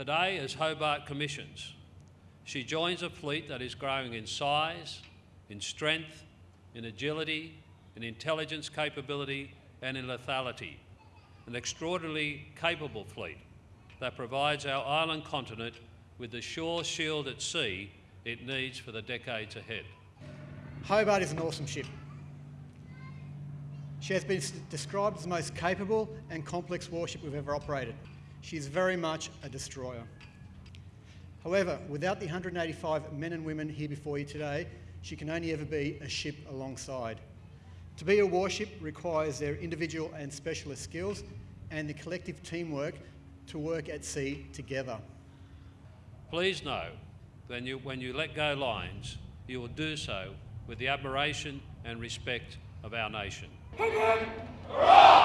Today, as Hobart commissions, she joins a fleet that is growing in size, in strength, in agility, in intelligence capability and in lethality. An extraordinarily capable fleet that provides our island continent with the sure shield at sea it needs for the decades ahead. Hobart is an awesome ship. She has been described as the most capable and complex warship we've ever operated. She is very much a destroyer. However, without the 185 men and women here before you today, she can only ever be a ship alongside. To be a warship requires their individual and specialist skills and the collective teamwork to work at sea together. Please know that you, when you let go lines, you will do so with the admiration and respect of our nation. Hurrah!